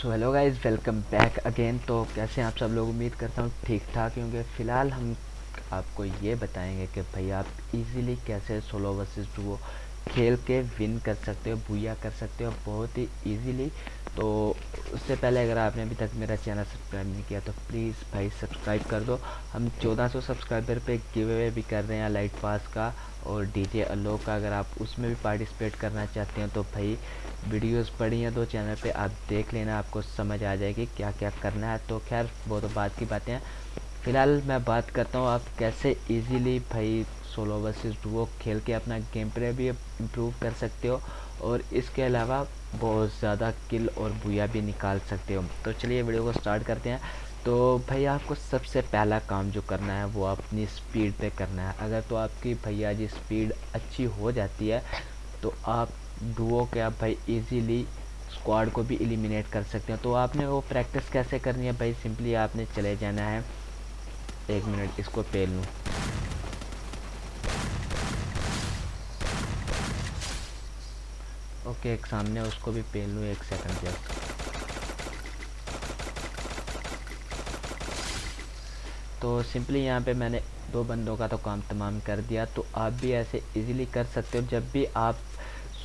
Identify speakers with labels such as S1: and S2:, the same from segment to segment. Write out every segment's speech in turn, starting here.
S1: So hello guys welcome back again तो कैसे आप सब लोग? उम्मीद करता हूँ ठीक ठाक क्योंकि फ़िलहाल हम आपको ये बताएँगे कि भाई आप इजीली कैसे सोलो वर्सेस डुओ खेल के विन कर सकते हो भूया कर सकते हो बहुत ही इजीली तो उससे पहले अगर आपने अभी तक मेरा चैनल सब्सक्राइब नहीं किया तो प्लीज़ भाई सब्सक्राइब कर दो. हम 1400 सब्सक्राइबर पे गिव अवे भी कर रहे हैं लाइट पास का और डीजे अलोक का. अगर आप उसमें भी पार्टिसिपेट करना चाहते हैं तो भाई वीडियोस पड़ी हैं तो चैनल पे. आप देख लेना, आपको समझ आ जाएगी क्या क्या करना है. तो खैर वो तो बात की बातें हैं. फ़िलहाल मैं बात करता हूँ आप कैसे इजीली भाई सोलो वर्सेस डुओ खेल के अपना गेम प्ले भी इम्प्रूव कर सकते हो और इसके अलावा बहुत ज़्यादा किल और बुया भी निकाल सकते हो। तो चलिए वीडियो को स्टार्ट करते हैं। तो भाई आपको सबसे पहला काम जो करना है, वो अपनी स्पीड पे करना है। अगर तो आपकी भैया जी स्पीड अच्छी हो जाती है तो आप डुओ के आप भाई इजीली स्क्वाड को भी एलिमिनेट कर सकते हैं। तो आपने वो प्रैक्टिस कैसे करनी है भाई? सिंपली आपने चले जाना है। एक मिनट इसको पेल लूँ। ओके, एक सामने उसको भी पेल लूँ, एक सेकंड जस्ट तो सिंपली यहाँ पे मैंने दो बंदों का तो काम तमाम कर दिया तो आप भी ऐसे इजीली कर सकते हो। जब भी आप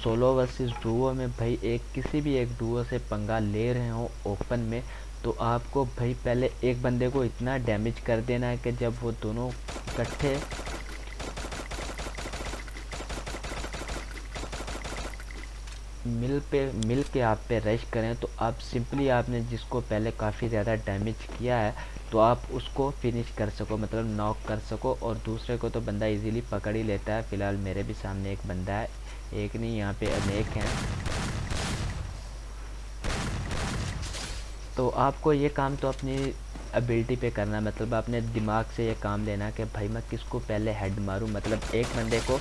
S1: सोलो वर्सेस डुओ में भाई एक, किसी भी एक डुओ से पंगा ले रहे हो ओपन में तो आपको भाई पहले एक बंदे को इतना डैमेज कर देना है कि जब वो दोनों इकट्ठे मिल पे, मिल के आप पे रश करें तो आप सिंपली आपने जिसको पहले काफ़ी ज़्यादा डैमेज किया है तो आप उसको फिनिश कर सको मतलब नॉक कर सको, और दूसरे को तो बंदा इजीली पकड़ ही लेता है। फ़िलहाल मेरे भी सामने एक बंदा है, एक नहीं, यहाँ पे अनेक हैं। तो आपको ये काम तो अपनी एबिलिटी पे करना मतलब अपने दिमाग से ये काम लेना कि भाई मैं किसको पहले हेड मारूं मतलब एक बंदे को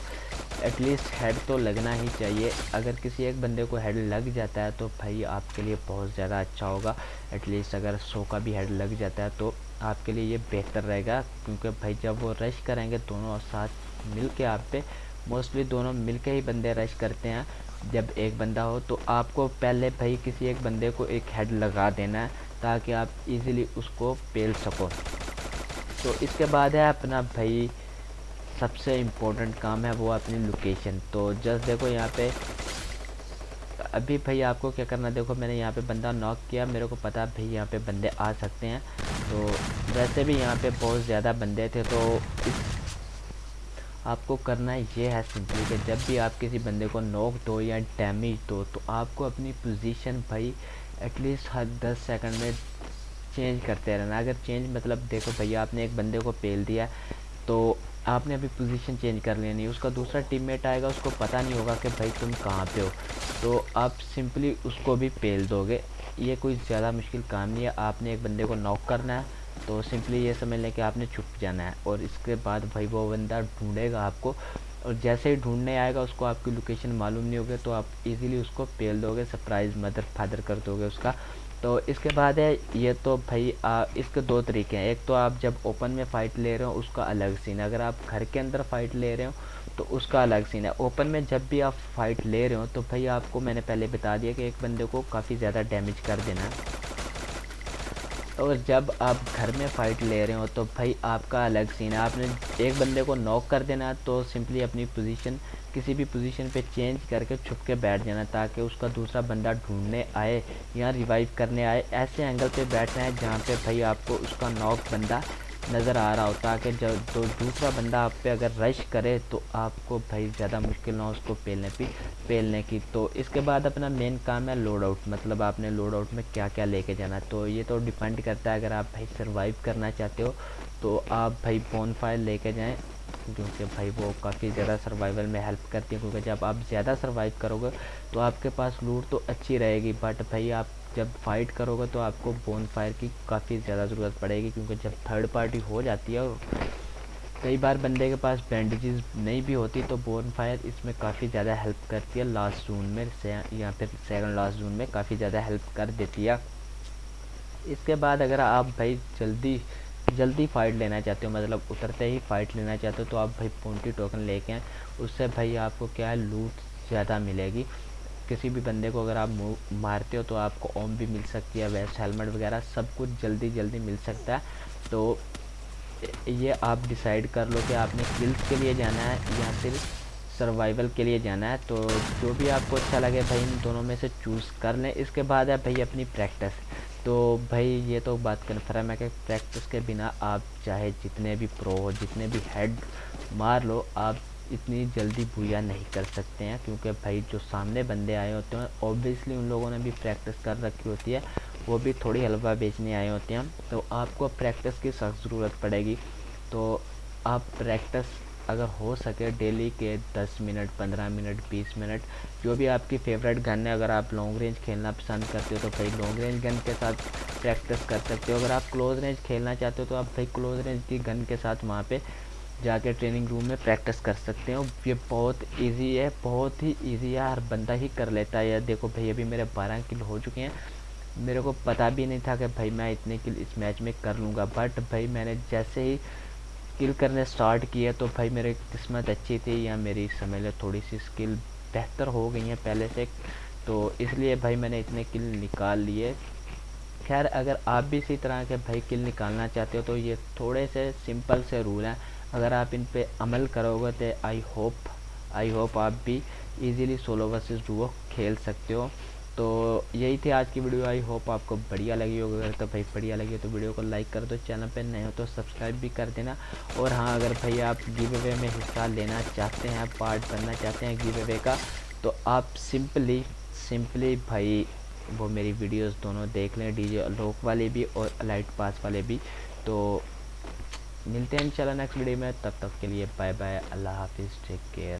S1: एटलीस्ट हेड तो लगना ही चाहिए। अगर किसी एक बंदे को हेड लग जाता है तो भाई आपके लिए बहुत ज़्यादा अच्छा होगा। एटलीस्ट अगर सौ का भी हेड लग जाता है तो आपके लिए ये बेहतर रहेगा। क्योंकि भाई जब वो रश करेंगे, दोनों साथ मिल के आप पे मोस्टली दोनों मिल के ही बंदे रश करते हैं। जब एक बंदा हो तो आपको पहले भाई किसी एक बंदे को एक हेड लगा देना है, ताकि आप इजीली उसको पेल सको। तो इसके बाद है अपना भाई सबसे इम्पोर्टेंट काम है वो अपनी लोकेशन तो जस्ट देखो यहाँ पे, अभी भाई आपको क्या करना, देखो मैंने यहाँ पे बंदा नॉक किया, मेरे को पता भाई यहाँ पे बंदे आ सकते हैं। तो वैसे भी यहाँ पे बहुत ज़्यादा बंदे थे तो आपको करना ये है सिंपली कि जब भी आप किसी बंदे को नॉक दो या डैमेज दो तो आपको अपनी पोजीशन भाई एटलीस्ट हर दस सेकंड में चेंज करते रहना। अगर चेंज मतलब देखो भैया आपने एक बंदे को पेल दिया तो आपने अभी पोजीशन चेंज कर लेनी उसका दूसरा टीममेट आएगा, उसको पता नहीं होगा कि भाई तुम कहाँ पे हो। तो आप सिंपली उसको भी पेल दोगे। ये कोई ज़्यादा मुश्किल काम नहीं है, आपने एक बंदे को नॉक करना है तो सिंपली ये समझ लें कि आपने छुप जाना है। और इसके बाद भाई वो बंदा ढूंढेगा आपको, और जैसे ही ढूँढने आएगा उसको आपकी लोकेशन मालूम नहीं होगी तो आप इजीली उसको पेल दोगे सरप्राइज़ मदर फादर कर दोगे उसका। तो इसके बाद है ये तो भाई आ, इसके दो तरीके हैं। एक तो आप जब ओपन में फ़ाइट ले रहे हो उसका अलग सीन अगर आप घर के अंदर फ़ाइट ले रहे हो तो उसका अलग सीन है। ओपन में जब भी आप फ़ाइट ले रहे हो तो भाई आपको मैंने पहले बता दिया कि एक बंदे को काफ़ी ज़्यादा डैमेज कर देना है। और जब आप घर में फ़ाइट ले रहे हो तो भाई आपका अलग सीन है। आपने एक बंदे को नॉक कर देना तो सिंपली अपनी पोजीशन किसी भी पोजीशन पे चेंज करके छुप के बैठ जाना, ताकि उसका दूसरा बंदा ढूँढने आए या रिवाइव करने आए। ऐसे एंगल पे बैठना है जहाँ पे भाई आपको उसका नॉक बंदा नज़र आ रहा हो ताकि जब तो दूसरा बंदा आप पे अगर रश करे तो आपको भाई ज़्यादा मुश्किल ना हो उसको पेलने की पेलने की। तो इसके बाद अपना मेन काम है लोड आउट मतलब आपने लोड आउट में क्या क्या लेके जाना तो ये तो डिपेंड करता है, अगर आप भाई सर्वाइव करना चाहते हो तो आप भाई बोन फायर लेके जाएँ, क्योंकि भाई वो काफ़ी ज़्यादा सर्वाइवल में हेल्प करती है। क्योंकि जब आप ज़्यादा सर्वाइव करोगे तो आपके पास लूट तो अच्छी रहेगी बट भाई आप जब फाइट करोगे तो आपको बोन फायर की काफ़ी ज़्यादा ज़रूरत पड़ेगी, क्योंकि जब थर्ड पार्टी हो जाती है और कई बार बंदे के पास बैंडेजेस नहीं भी होती तो बोन फायर इसमें काफ़ी ज़्यादा हेल्प करती है। लास्ट जून में या फिर सेकंड लास्ट जून में काफ़ी ज़्यादा हेल्प कर देती है। इसके बाद अगर आप भाई जल्दी जल्दी फाइट लेना चाहते हो मतलब उतरते ही फाइट लेना चाहते हो तो आप भाई पोन्टी टोकन लेके आए। उससे भाई आपको क्या है लूट ज़्यादा मिलेगी। किसी भी बंदे को अगर आप मारते हो तो आपको ओम भी मिल सकती है, वेस्ट हेलमेट वगैरह सब कुछ जल्दी जल्दी मिल सकता है। तो ये आप डिसाइड कर लो कि आपने किल्स के लिए जाना है या फिर सर्वाइवल के लिए जाना है। तो जो भी आपको अच्छा लगे भाई, इन दोनों में से चूज़ कर लें। इसके बाद है भाई अपनी प्रैक्टिस। तो भाई ये तो बात कन्फर्म है कि प्रैक्टिस के बिना आप चाहे जितने भी प्रो हो, जितने भी हेड मार लो, आप इतनी जल्दी भूया नहीं कर सकते हैं, क्योंकि भाई जो सामने बंदे आए होते हैं ऑब्वियसली उन लोगों ने भी प्रैक्टिस कर रखी होती है, वो भी थोड़ी हलवा बेचने आए होते हैं। तो आपको प्रैक्टिस की सख्त ज़रूरत पड़ेगी। तो आप प्रैक्टिस अगर हो सके डेली के 10 मिनट 15 मिनट 20 मिनट, जो भी आपकी फेवरेट गन है, अगर आप लॉन्ग रेंज खेलना पसंद करते हो तो भाई लॉन्ग रेंज गन के साथ प्रैक्टिस कर सकते हो। अगर आप क्लोज रेंज खेलना चाहते हो तो आप भाई क्लोज रेंज की गन के साथ वहाँ पे जाके ट्रेनिंग रूम में प्रैक्टिस कर सकते हो। ये बहुत इजी है, बहुत ही इजी है। हर बंदा ही कर लेता है। देखो भाई, अभी मेरे बारह किल हो चुके हैं। मेरे को पता भी नहीं था कि भाई मैं इतने किल इस मैच में कर लूँगा। बट भाई मैंने जैसे ही किल करने स्टार्ट किया तो भाई मेरी किस्मत अच्छी थी या मेरी समझ लो थोड़ी सी स्किल बेहतर हो गई है पहले से। तो इसलिए भाई मैंने इतने किल निकाल लिए। खैर, अगर आप भी इसी तरह के भाई किल निकालना चाहते हो तो ये थोड़े से सिंपल से रूल हैं। अगर आप इन पे अमल करोगे तो आई होप आई होप आप भी इजीली सोलो वर्सेस डुओ खेल सकते हो। तो यही थी आज की वीडियो आई होप आपको बढ़िया लगी होगी। अगर तो भाई बढ़िया लगी हो तो वीडियो को लाइक कर दो। चैनल पे नए हो तो सब्सक्राइब भी कर देना। और हाँ अगर भाई आप गिव अवे में हिस्सा लेना चाहते हैं पार्ट बनना चाहते हैं गिव अवे का तो आप सिंपली सिंपली भाई वो मेरी वीडियोस दोनों देख लें। डीजे लोक वाले भी और लाइट पास वाले भी। तो मिलते हैं इंशाल्लाह नेक्स्ट वीडियो में, तब तक के लिए बाय बाय अल्लाह हाफिज़ टेक केयर